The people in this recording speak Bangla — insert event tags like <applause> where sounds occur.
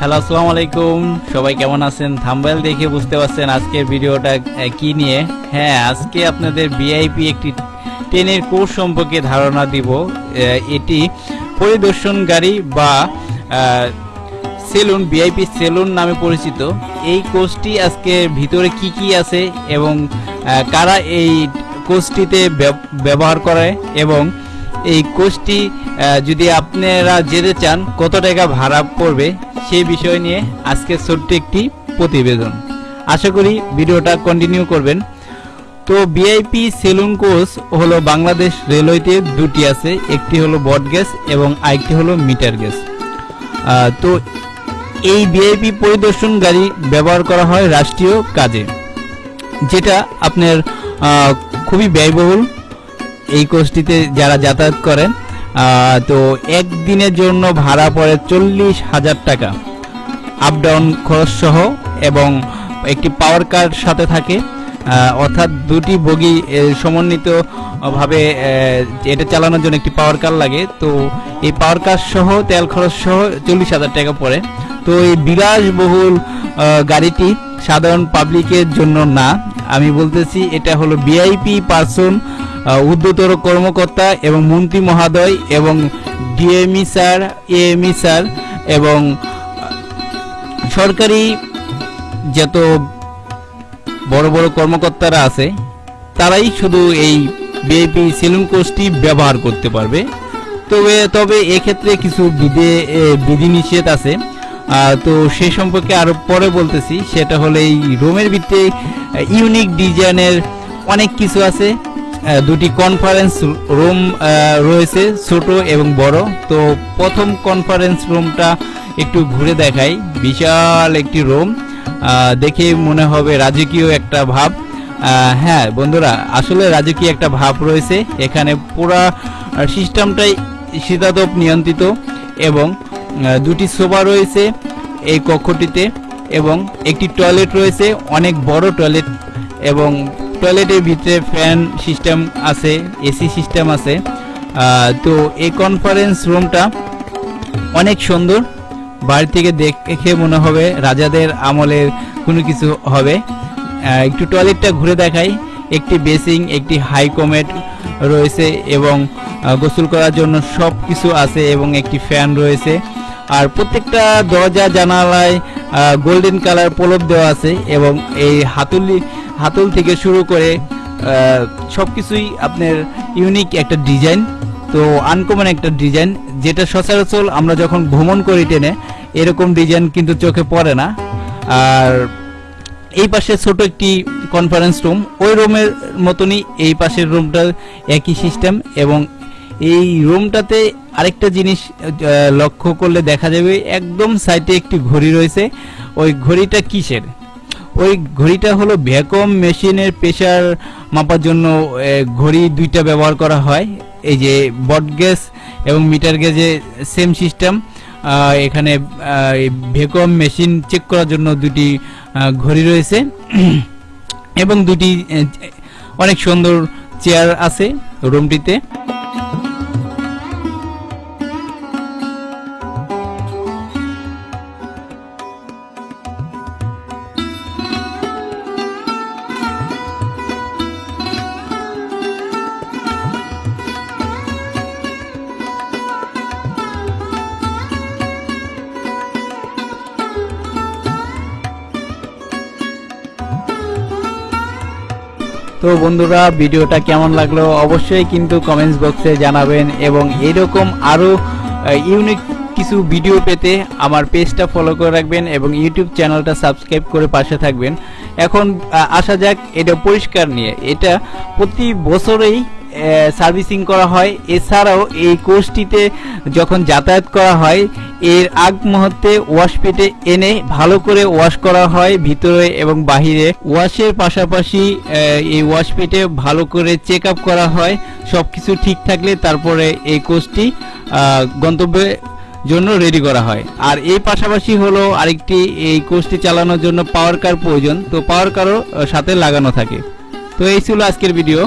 হ্যালো আসসালামু আলাইকুম সবাই কেমন আছেন? থাম্বেল দেখে বুঝতে পারছেন আজকের ভিডিওটা কি নিয়ে? হ্যাঁ আজকে আপনাদের ভিআইপি একটি ট্রেনের কোর্স সম্পর্কে ধারণা দিব। এটি পরিদর্শনকারী বা সেলুন ভিআইপি সেলুন নামে পরিচিত। এই কোর্সটি আজকে ভিতরে কি কি আছে এবং কারা এই কোর্সটিতে ব্যবহার করে এবং এই আহ, যদি আপনারা যেতে চান কত টাকা ভাড়া পড়বে সেই বিষয় নিয়ে আজকে ছোট্ট একটি প্রতিবেদন। আশা করি ভিডিওটা কন্টিনিউ করবেন। তো বিআইপি সেলুন কোর্স হলো বাংলাদেশ রেলওয়েতে দুটি আছে একটি হলো বট গ্যাস এবং আরেকটি হলো মিটার গ্যাস। তো এই ভিআইপি পরিদর্শন গাড়ি ব্যবহার করা হয় রাষ্ট্রীয় কাজে যেটা আপনার খুবই ব্যয়বহুল। এই কোর্সটিতে যারা যাতায়াত করেন তো একদিনের জন্য ভাড়া পড়ে চল্লিশ হাজার টাকা। আপ ডাউন খরচ সহ এবং একটি পাওয়ার কার্ড সাথে থাকে। অর্থাৎ দুটি বগি সমন্বিত ভাবে আহ, এটা চালানোর জন্য একটি পাওয়ার কার লাগে। তো এই পাওয়ার কার সহ তেল খরচ সহ চল্লিশ হাজার টাকা পড়ে। তো এই বিলাসবহুল গাড়িটি সাধারণ পাবলিকের জন্য না। আমি বলতেছি এটা হলো ভিআইপি পার্সন উদ্যতর কর্মকর্তা এবং মন্ত্রী মহাদয় এবং ডিএমই স্যার, এএমই স্যার এবং সরকারি যত বড় বড় কর্মকর্তারা আছে, তারাই শুধু এই বিএপি সেলুন কোর্সটি ব্যবহার করতে পারবে। তবে তবে এক্ষেত্রে কিছু বিধে বিধিনিষেধ আছে। তো সে সম্পর্কে আরও পরে বলতেছি, সেটা হলো এই রোমের ভিত্তিতে ইউনিক ডিজাইনের অনেক কিছু আছে। দুটি কনফারেন্স রুম রয়েছে, ছোট এবং বড়। তো প্রথম কনফারেন্স রুমটা একটু ঘুরে দেখাই। বিশাল একটি রুম দেখে মনে হবে রাজকীয় একটা ভাব। হ্যাঁ বন্ধুরা, আসলে রাজকীয় একটা ভাব রয়েছে। এখানে পুরা সিস্টেমটাই শীতাতপ নিয়ন্ত্রিত এবং দুটি সোফা রয়েছে এই কক্ষটিতে এবং একটি টয়লেট রয়েছে, অনেক বড় টয়লেট এবং টয়লেটের ভিতরে ফ্যান সিস্টেম আছে, এসি সিস্টেম আছে। তো এই কনফারেন্স রুমটা অনেক সুন্দর। বাড়ি থেকে দেখে মনে হবে রাজাদের আমলের কোনো কিছু হবে। একটু টয়লেটটা ঘুরে দেখাই। একটি বেসিং একটি হাই কমেট রয়েছে এবং গোসল করার জন্য সব কিছু আছে এবং একটি ফ্যান রয়েছে। আর প্রত্যেকটা দরজা, জানালায় গোল্ডেন কালার প্রলেপ দেওয়া আছে এবং এই হাতুলি হাতুল থেকে শুরু করে সব কিছুই আপনার ইউনিক একটা ডিজাইন তো আনকমন একটা ডিজাইন যেটা সচরাচর আমরা যখন ভ্রমণ করি ট্রেনে, এরকম ডিজাইন কিন্তু চোখে পড়ে না। আর এই পাশে ছোট একটি কনফারেন্স রুম ওই রুমের মতনই এই পাশের রুমটা একই সিস্টেম এবং এই রুমটাতে আরেকটা জিনিস লক্ষ্য করলে দেখা যাবে একদম সাইডে একটি ঘড়ি রয়েছে। ওই ঘড়িটা কিসের? ওই ঘড়িটা হলো ভ্যাকুয়াম মেশিনের প্রেশার মাপার জন্য ঘড়ি দুইটা ব্যবহার করা হয়। এই যে বট গ্যাস এবং মিটার গ্যাসে সেম সিস্টেম এখানে ভ্যাকুয়াম মেশিন চেক করার জন্য দুটি ঘড়ি রয়েছে। <clears throat> এবং দুটি অনেক সুন্দর চেয়ার আছে রুমটিতে তো বন্ধুরা, ভিডিওটা কেমন লাগল অবশ্যই কিন্তু কমেন্টস বক্সে জানাবেন এবং এরকম আরও ইউনিক কিছু ভিডিও পেতে আমার পেজটা ফলো করে রাখবেন এবং ইউটিউব চ্যানেলটা সাবস্ক্রাইব করে পাশে থাকবেন। এখন আসা যাক এটা পরিষ্কার নিয়ে। এটা প্রতি বছরেই সার্ভিসিং করা হয়। এছাড়াও এই কোর্সটিতে যখন যাতায়াত করা হয়, এর আগ মুহূর্তে ওয়াশপিটে এনে ভালো করে ওয়াশ করা হয় ভিতরে এবং বাহিরে। ওয়াশের পাশাপাশি এই ওয়াশপিটে ভালো করে চেক আপ করা হয়। সবকিছু ঠিক থাকলে তারপরে এই কোর্সটি গন্তব্যে জন্য রেডি করা হয়। আর এই পাশাপাশি হলো আরেকটি, এই কোর্সটি চালানোর জন্য পাওয়ার কার প্রয়োজন। তো পাওয়ার কারও সাথে লাগানো থাকে। তো এই ছিল আজকের ভিডিও।